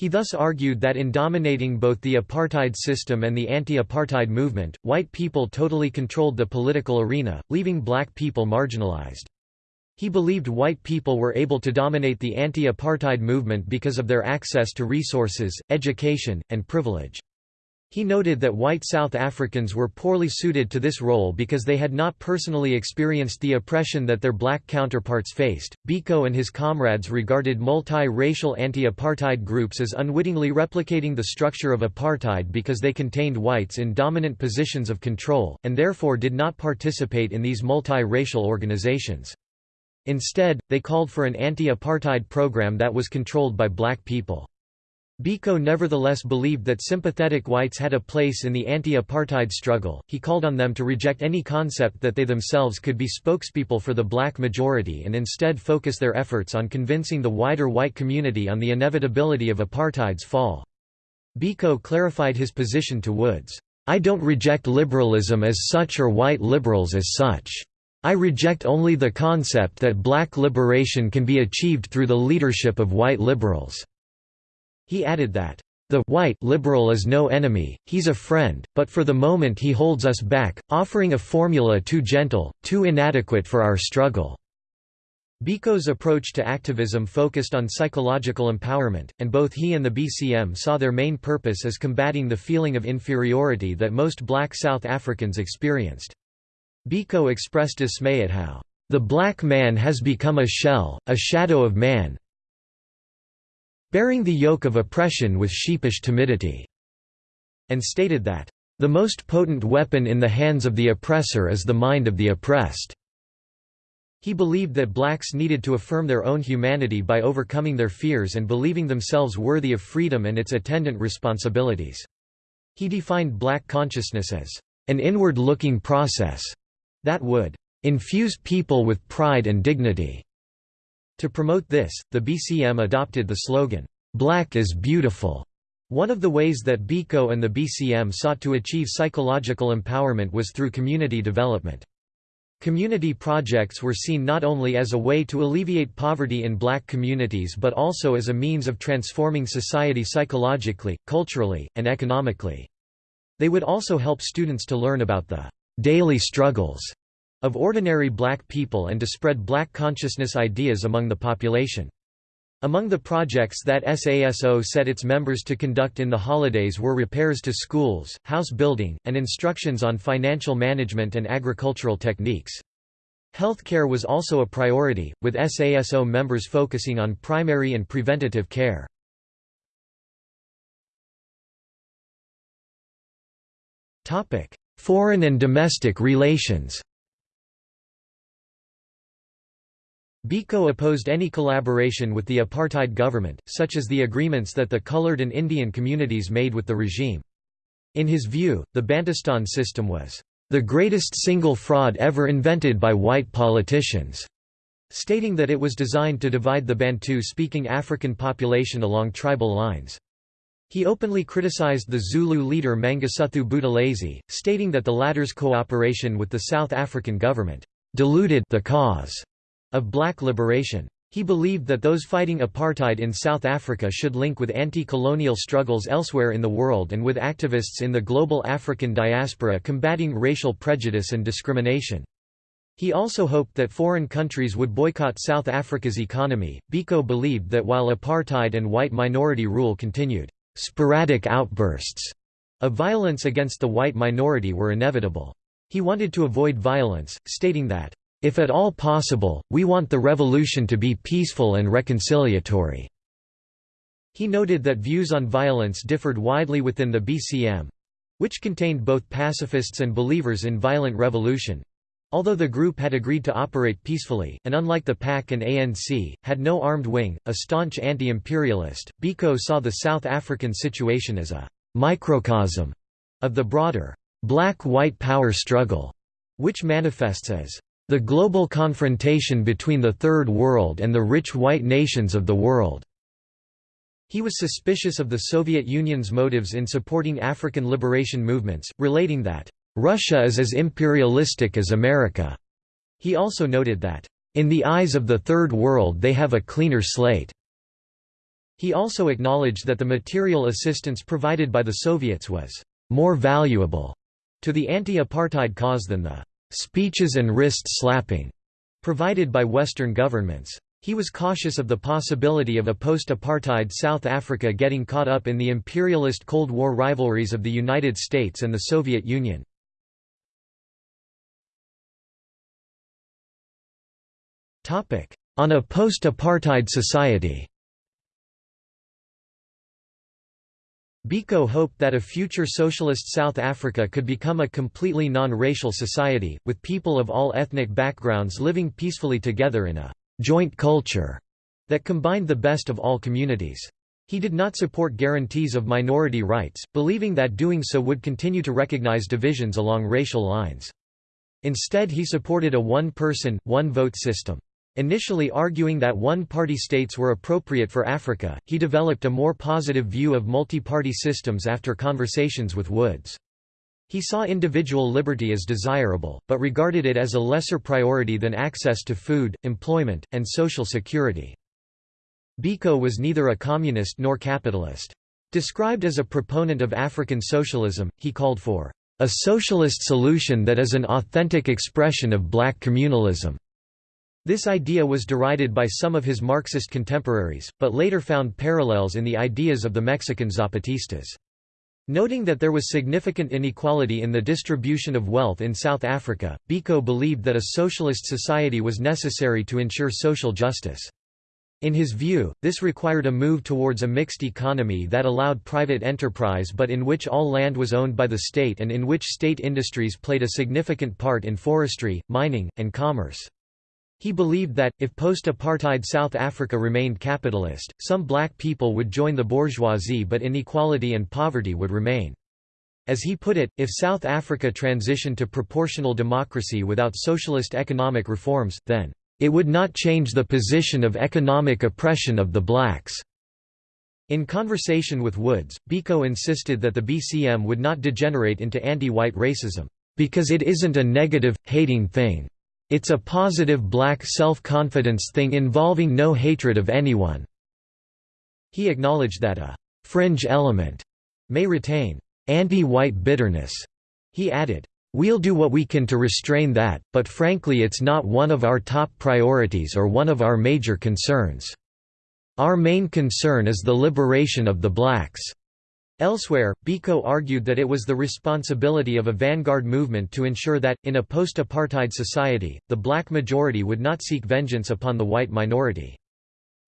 He thus argued that in dominating both the apartheid system and the anti-apartheid movement, white people totally controlled the political arena, leaving black people marginalized. He believed white people were able to dominate the anti-apartheid movement because of their access to resources, education, and privilege. He noted that white South Africans were poorly suited to this role because they had not personally experienced the oppression that their black counterparts faced. Biko and his comrades regarded multi-racial anti-apartheid groups as unwittingly replicating the structure of apartheid because they contained whites in dominant positions of control, and therefore did not participate in these multi-racial organizations. Instead, they called for an anti-apartheid program that was controlled by black people. Biko nevertheless believed that sympathetic whites had a place in the anti-apartheid struggle. He called on them to reject any concept that they themselves could be spokespeople for the black majority and instead focus their efforts on convincing the wider white community on the inevitability of apartheid's fall. Biko clarified his position to Woods, "I don't reject liberalism as such or white liberals as such. I reject only the concept that black liberation can be achieved through the leadership of white liberals." He added that, "...the white liberal is no enemy, he's a friend, but for the moment he holds us back, offering a formula too gentle, too inadequate for our struggle." Biko's approach to activism focused on psychological empowerment, and both he and the BCM saw their main purpose as combating the feeling of inferiority that most black South Africans experienced. Biko expressed dismay at how, "...the black man has become a shell, a shadow of man bearing the yoke of oppression with sheepish timidity," and stated that, "...the most potent weapon in the hands of the oppressor is the mind of the oppressed." He believed that blacks needed to affirm their own humanity by overcoming their fears and believing themselves worthy of freedom and its attendant responsibilities. He defined black consciousness as an inward-looking process that would infuse people with pride and dignity. To promote this, the BCM adopted the slogan, "'Black is Beautiful'". One of the ways that Biko and the BCM sought to achieve psychological empowerment was through community development. Community projects were seen not only as a way to alleviate poverty in black communities but also as a means of transforming society psychologically, culturally, and economically. They would also help students to learn about the daily struggles of ordinary black people and to spread black consciousness ideas among the population. Among the projects that SASO set its members to conduct in the holidays were repairs to schools, house building, and instructions on financial management and agricultural techniques. Healthcare was also a priority, with SASO members focusing on primary and preventative care. Foreign and domestic relations Biko opposed any collaboration with the apartheid government, such as the agreements that the colored and Indian communities made with the regime. In his view, the Bantustan system was the greatest single fraud ever invented by white politicians, stating that it was designed to divide the Bantu-speaking African population along tribal lines. He openly criticized the Zulu leader Mangosuthu Buthelezi, stating that the latter's cooperation with the South African government diluted the cause of black liberation. He believed that those fighting apartheid in South Africa should link with anti-colonial struggles elsewhere in the world and with activists in the global African diaspora combating racial prejudice and discrimination. He also hoped that foreign countries would boycott South Africa's economy. Biko believed that while apartheid and white minority rule continued, sporadic outbursts of violence against the white minority were inevitable. He wanted to avoid violence, stating that, if at all possible, we want the revolution to be peaceful and reconciliatory." He noted that views on violence differed widely within the BCM—which contained both pacifists and believers in violent revolution, Although the group had agreed to operate peacefully, and unlike the PAC and ANC, had no armed wing, a staunch anti-imperialist, Biko saw the South African situation as a «microcosm» of the broader «black-white power struggle», which manifests as the global confrontation between the Third World and the rich white nations of the world. He was suspicious of the Soviet Union's motives in supporting African liberation movements, relating that, "...Russia is as imperialistic as America." He also noted that, "...in the eyes of the Third World they have a cleaner slate." He also acknowledged that the material assistance provided by the Soviets was "...more valuable." to the anti-apartheid cause than the speeches and wrist slapping provided by Western governments. He was cautious of the possibility of a post-apartheid South Africa getting caught up in the imperialist Cold War rivalries of the United States and the Soviet Union. On a post-apartheid society Biko hoped that a future socialist South Africa could become a completely non-racial society, with people of all ethnic backgrounds living peacefully together in a «joint culture» that combined the best of all communities. He did not support guarantees of minority rights, believing that doing so would continue to recognize divisions along racial lines. Instead he supported a one-person, one-vote system. Initially arguing that one-party states were appropriate for Africa, he developed a more positive view of multi-party systems after conversations with Woods. He saw individual liberty as desirable, but regarded it as a lesser priority than access to food, employment, and social security. Biko was neither a communist nor capitalist. Described as a proponent of African socialism, he called for a socialist solution that is an authentic expression of black communalism. This idea was derided by some of his Marxist contemporaries, but later found parallels in the ideas of the Mexican Zapatistas. Noting that there was significant inequality in the distribution of wealth in South Africa, Biko believed that a socialist society was necessary to ensure social justice. In his view, this required a move towards a mixed economy that allowed private enterprise but in which all land was owned by the state and in which state industries played a significant part in forestry, mining, and commerce. He believed that, if post-apartheid South Africa remained capitalist, some black people would join the bourgeoisie but inequality and poverty would remain. As he put it, if South Africa transitioned to proportional democracy without socialist economic reforms, then, "...it would not change the position of economic oppression of the blacks." In conversation with Woods, Biko insisted that the BCM would not degenerate into anti-white racism, "...because it isn't a negative, hating thing." It's a positive black self-confidence thing involving no hatred of anyone." He acknowledged that a «fringe element» may retain «anti-white bitterness». He added, We'll do what we can to restrain that, but frankly it's not one of our top priorities or one of our major concerns. Our main concern is the liberation of the blacks." Elsewhere, Biko argued that it was the responsibility of a vanguard movement to ensure that, in a post-apartheid society, the black majority would not seek vengeance upon the white minority.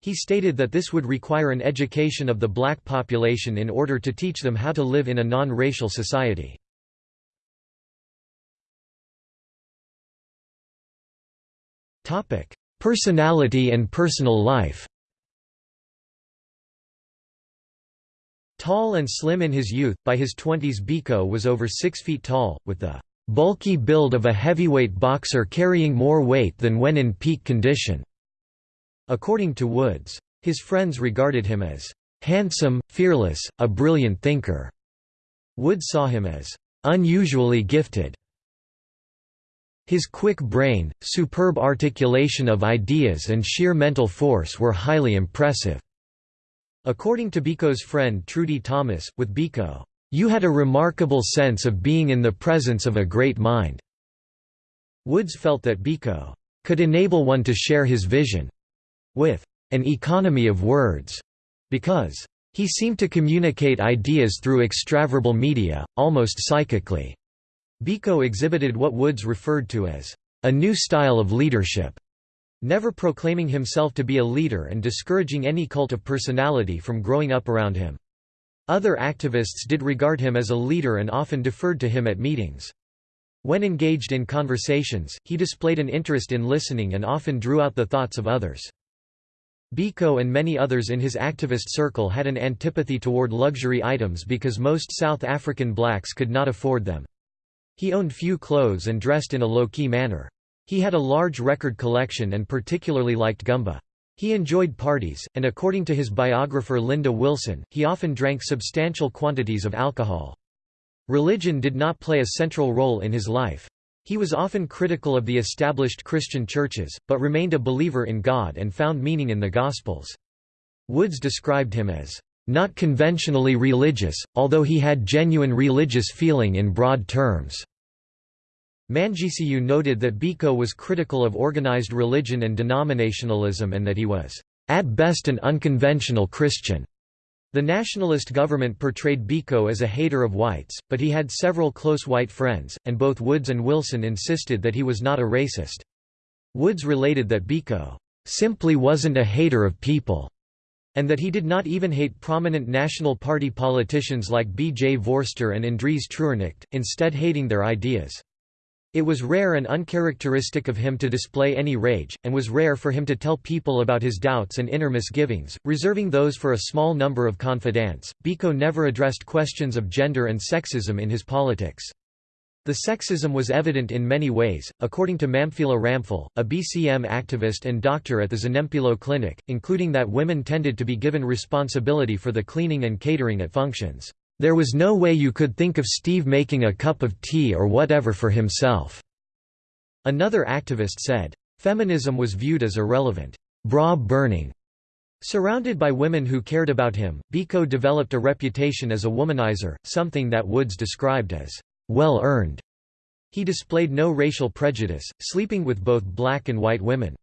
He stated that this would require an education of the black population in order to teach them how to live in a non-racial society. Personality and personal life Tall and slim in his youth, by his twenties Biko was over six feet tall, with the bulky build of a heavyweight boxer carrying more weight than when in peak condition. According to Woods, his friends regarded him as handsome, fearless, a brilliant thinker. Woods saw him as unusually gifted. His quick brain, superb articulation of ideas and sheer mental force were highly impressive. According to Biko's friend Trudy Thomas, with Biko, "...you had a remarkable sense of being in the presence of a great mind." Woods felt that Biko could enable one to share his vision with an economy of words, because he seemed to communicate ideas through extraverbal media, almost psychically. Biko exhibited what Woods referred to as a new style of leadership never proclaiming himself to be a leader and discouraging any cult of personality from growing up around him. Other activists did regard him as a leader and often deferred to him at meetings. When engaged in conversations, he displayed an interest in listening and often drew out the thoughts of others. Biko and many others in his activist circle had an antipathy toward luxury items because most South African blacks could not afford them. He owned few clothes and dressed in a low-key manner. He had a large record collection and particularly liked gumba. He enjoyed parties, and according to his biographer Lindy Wilson, he often drank substantial quantities of alcohol. Religion did not play a central role in his life. He was often critical of the established Christian churches, but remained a believer in God and found meaning in the Gospels. Woods described him as, "...not conventionally religious, although he had genuine religious feeling in broad terms." Mangcu noted that Biko was critical of organized religion and denominationalism and that he was, "...at best an unconventional Christian." The nationalist government portrayed Biko as a hater of whites, but he had several close white friends, and both Woods and Wilson insisted that he was not a racist. Woods related that Biko, "...simply wasn't a hater of people." and that he did not even hate prominent National Party politicians like B. J. Vorster and Andries Treurnicht, instead hating their ideas. It was rare and uncharacteristic of him to display any rage, and was rare for him to tell people about his doubts and inner misgivings, reserving those for a small number of confidants. Biko never addressed questions of gender and sexism in his politics. The sexism was evident in many ways, according to Mamphela Ramphele, a BCM activist and doctor at the Zanempilo Clinic, including that women tended to be given responsibility for the cleaning and catering at functions. There was no way you could think of Steve making a cup of tea or whatever for himself." Another activist said, "...feminism was viewed as irrelevant, bra-burning." Surrounded by women who cared about him, Biko developed a reputation as a womanizer, something that Woods described as, "...well-earned." He displayed no racial prejudice, sleeping with both black and white women.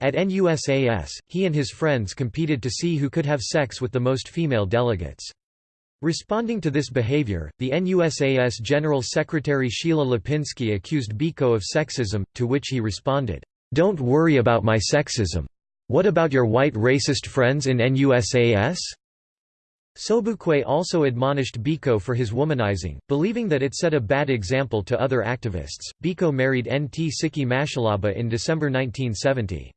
At NUSAS, he and his friends competed to see who could have sex with the most female delegates. Responding to this behavior, the NUSAS General Secretary Sheila Lipinski accused Biko of sexism, to which he responded, "'Don't worry about my sexism. What about your white racist friends in NUSAS?' Sobukwe also admonished Biko for his womanizing, believing that it set a bad example to other activists. Biko married Ntsiki Mashalaba in December 1970.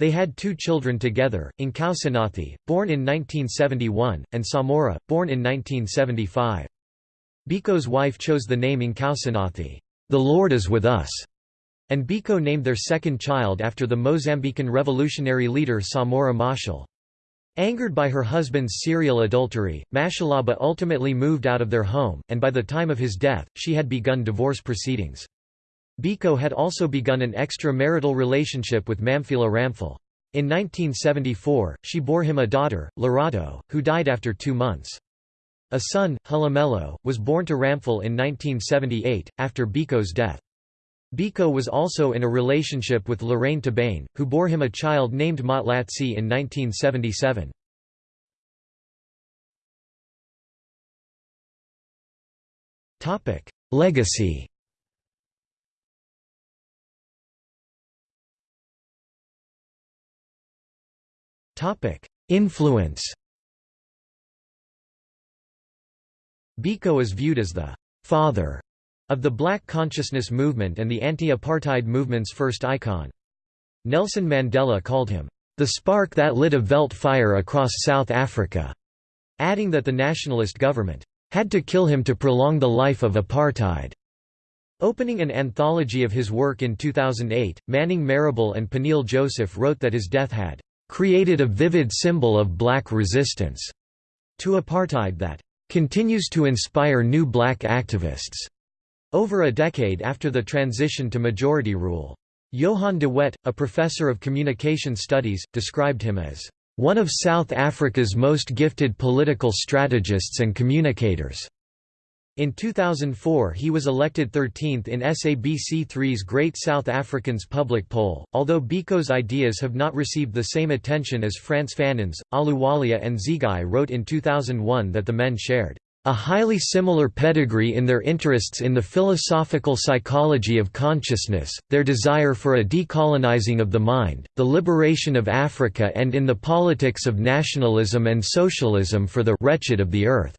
They had two children together, Nkosinathi, born in 1971, and Samora, born in 1975. Biko's wife chose the name Nkosinathi, "'The Lord is with us'", and Biko named their second child after the Mozambican revolutionary leader Samora Machel. Angered by her husband's serial adultery, Mashalaba ultimately moved out of their home, and by the time of his death, she had begun divorce proceedings. Biko had also begun an extramarital relationship with Mamphela Ramphele. In 1974, she bore him a daughter, Lerato, who died after two months. A son, Hlumelo, was born to Ramphele in 1978, after Biko's death. Biko was also in a relationship with Lorraine Tabane, who bore him a child named Motlatsi in 1977. Legacy Influence Biko is viewed as the «father» of the Black Consciousness Movement and the anti-apartheid movement's first icon. Nelson Mandela called him, "...the spark that lit a veldt fire across South Africa", adding that the nationalist government, "...had to kill him to prolong the life of apartheid." Opening an anthology of his work in 2008, Manning Marable and Peniel Joseph wrote that his death had "...created a vivid symbol of black resistance," to apartheid that "...continues to inspire new black activists." Over a decade after the transition to majority rule. Johan de Wet, a professor of communication studies, described him as one of South Africa's most gifted political strategists and communicators. In 2004 he was elected 13th in SABC3's Great South Africans public poll, although Biko's ideas have not received the same attention as Frantz Fanon's. Ahluwalia and Zegeye wrote in 2001 that the men shared a highly similar pedigree in their interests in the philosophical psychology of consciousness, their desire for a decolonizing of the mind, the liberation of Africa and in the politics of nationalism and socialism for the wretched of the earth.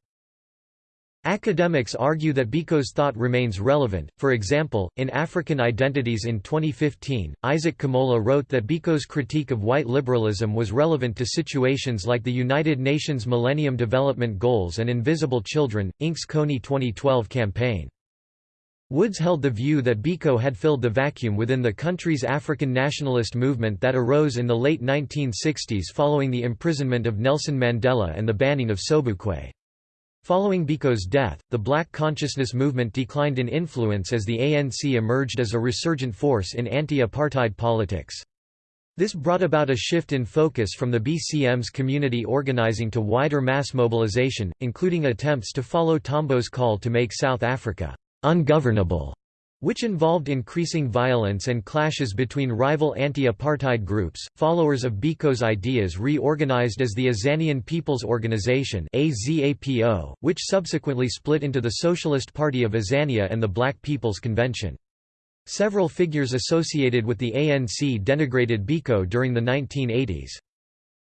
Academics argue that Biko's thought remains relevant, for example, in African Identities in 2015, Isaac Kamola wrote that Biko's critique of white liberalism was relevant to situations like the United Nations Millennium Development Goals and Invisible Children, Inc.'s Kony 2012 campaign. Woods held the view that Biko had filled the vacuum within the country's African nationalist movement that arose in the late 1960s following the imprisonment of Nelson Mandela and the banning of Sobukwe. Following Biko's death, the Black Consciousness movement declined in influence as the ANC emerged as a resurgent force in anti-apartheid politics. This brought about a shift in focus from the BCM's community organizing to wider mass mobilization, including attempts to follow Tambo's call to make South Africa ungovernable which involved increasing violence and clashes between rival anti-apartheid groups. Followers of Biko's ideas reorganized as the Azanian People's Organization (AZAPO), which subsequently split into the Socialist Party of Azania and the Black People's Convention. Several figures associated with the ANC denigrated Biko during the 1980s.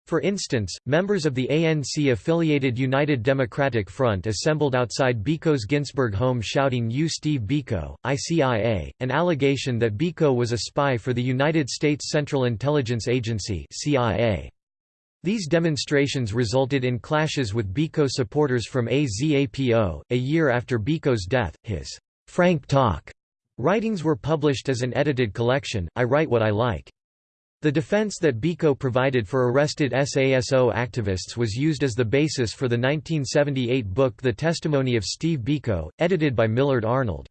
For instance, members of the ANC-affiliated United Democratic Front assembled outside Biko's Ginsberg home shouting You Steve Biko, ICIA, an allegation that Biko was a spy for the United States Central Intelligence Agency CIA. These demonstrations resulted in clashes with Biko supporters from AZAPO. A year after Biko's death, his Frank Talk writings were published as an edited collection, I Write What I Like. The defense that Biko provided for arrested SASO activists was used as the basis for the 1978 book The Testimony of Steve Biko, edited by Millard Arnold.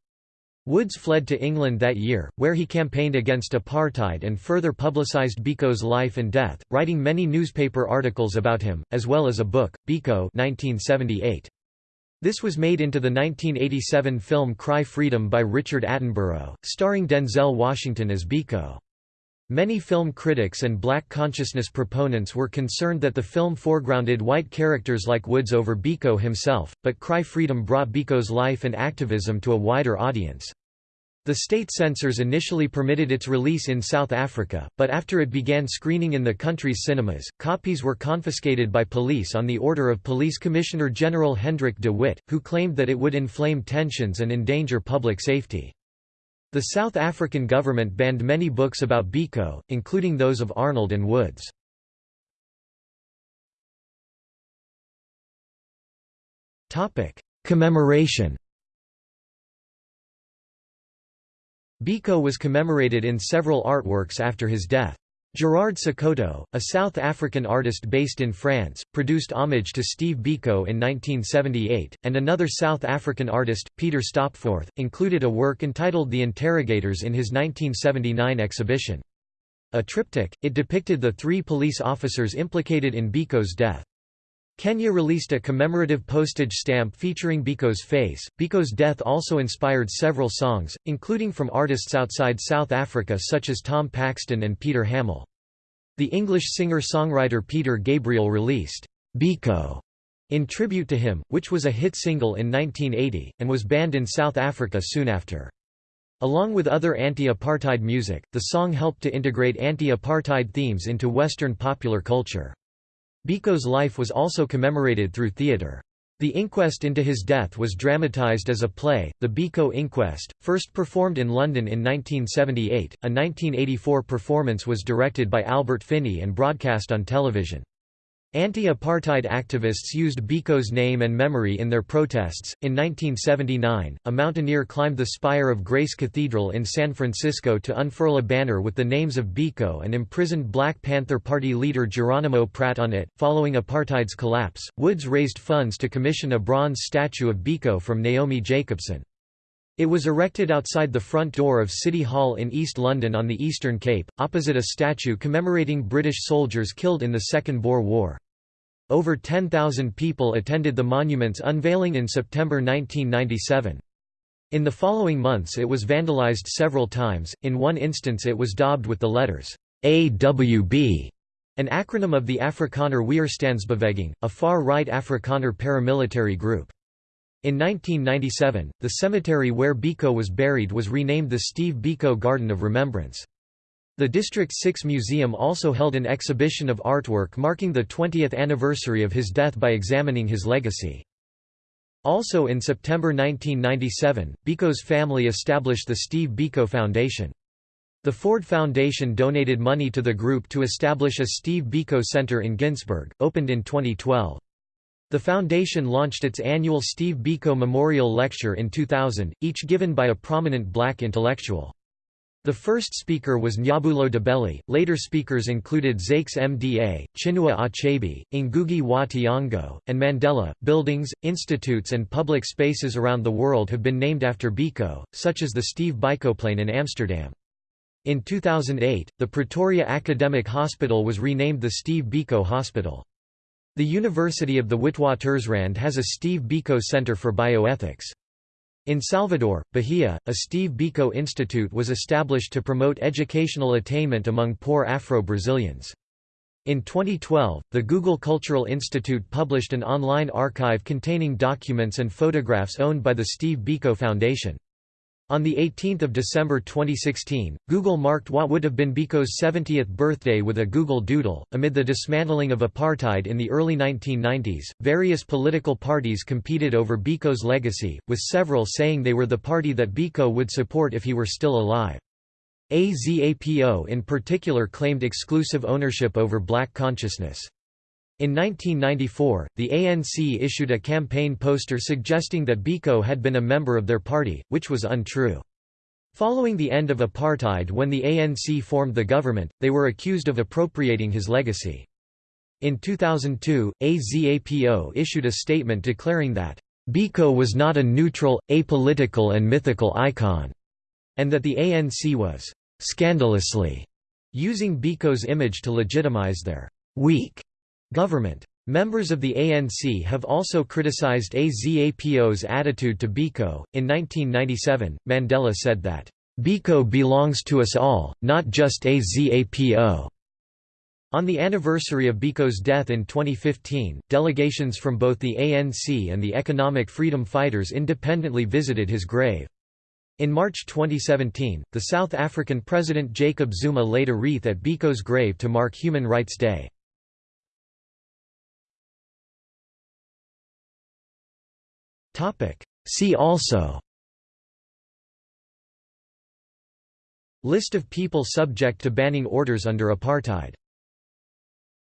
Woods fled to England that year, where he campaigned against apartheid and further publicised Biko's life and death, writing many newspaper articles about him, as well as a book, Biko 1978. This was made into the 1987 film Cry Freedom by Richard Attenborough, starring Denzel Washington as Biko. Many film critics and black consciousness proponents were concerned that the film foregrounded white characters like Woods over Biko himself, but Cry Freedom brought Biko's life and activism to a wider audience. The state censors initially permitted its release in South Africa, but after it began screening in the country's cinemas, copies were confiscated by police on the order of Police Commissioner General Hendrik de Wit, who claimed that it would inflame tensions and endanger public safety. The South African government banned many books about Biko, including those of Arnold and Woods. Commemoration Biko was commemorated in several artworks after his death. Gerard Sekoto, a South African artist based in France, produced homage to Steve Biko in 1978, and another South African artist, Peter Stopforth, included a work entitled The Interrogators in his 1979 exhibition. A triptych, it depicted the three police officers implicated in Biko's death. Kenya released a commemorative postage stamp featuring Biko's face. Biko's death also inspired several songs, including from artists outside South Africa such as Tom Paxton and Peter Hammill. The English singer-songwriter Peter Gabriel released Biko in tribute to him, which was a hit single in 1980, and was banned in South Africa soon after. Along with other anti-apartheid music, the song helped to integrate anti-apartheid themes into Western popular culture. Biko's life was also commemorated through theatre. The inquest into his death was dramatised as a play, The Biko Inquest, first performed in London in 1978. A 1984 performance was directed by Albert Finney and broadcast on television. Anti-apartheid activists used Biko's name and memory in their protests. In 1979, a mountaineer climbed the spire of Grace Cathedral in San Francisco to unfurl a banner with the names of Biko and imprisoned Black Panther Party leader Geronimo Pratt on it. Following apartheid's collapse, Woods raised funds to commission a bronze statue of Biko from Naomi Jacobson. It was erected outside the front door of City Hall in East London on the Eastern Cape, opposite a statue commemorating British soldiers killed in the Second Boer War. Over 10,000 people attended the monument's unveiling in September 1997. In the following months it was vandalized several times, in one instance it was daubed with the letters AWB, an acronym of the Afrikaner Weerstandsbeweging, a far-right Afrikaner paramilitary group. In 1997, the cemetery where Biko was buried was renamed the Steve Biko Garden of Remembrance. The District 6 Museum also held an exhibition of artwork marking the 20th anniversary of his death by examining his legacy. Also in September 1997, Biko's family established the Steve Biko Foundation. The Ford Foundation donated money to the group to establish a Steve Biko Center in Ginsberg, opened in 2012. The foundation launched its annual Steve Biko Memorial Lecture in 2000, each given by a prominent black intellectual. The first speaker was Njabulo Ndebele, later speakers included Zakes Mda, Chinua Achebe, Ngugi wa Thiong'o, and Mandela. Buildings, institutes, and public spaces around the world have been named after Biko, such as the Steve Bikoplein in Amsterdam. In 2008, the Pretoria Academic Hospital was renamed the Steve Biko Hospital. The University of the Witwatersrand has a Steve Biko Center for Bioethics. In Salvador, Bahia, a Steve Biko Institute was established to promote educational attainment among poor Afro-Brazilians. In 2012, the Google Cultural Institute published an online archive containing documents and photographs owned by the Steve Biko Foundation. On 18 December 2016, Google marked what would have been Biko's 70th birthday with a Google Doodle. Amid the dismantling of apartheid in the early 1990s, various political parties competed over Biko's legacy, with several saying they were the party that Biko would support if he were still alive. AZAPO in particular claimed exclusive ownership over black consciousness. In 1994, the ANC issued a campaign poster suggesting that Biko had been a member of their party, which was untrue. Following the end of apartheid when the ANC formed the government, they were accused of appropriating his legacy. In 2002, AZAPO issued a statement declaring that, "...Biko was not a neutral, apolitical and mythical icon," and that the ANC was, "...scandalously," using Biko's image to legitimize their "...weak," Government. Members of the ANC have also criticized AZAPO's attitude to Biko. In 1997, Mandela said that, Biko belongs to us all, not just AZAPO. On the anniversary of Biko's death in 2015, delegations from both the ANC and the Economic Freedom Fighters independently visited his grave. In March 2017, the South African President Jacob Zuma laid a wreath at Biko's grave to mark Human Rights Day. Topic. See also List of people subject to banning orders under apartheid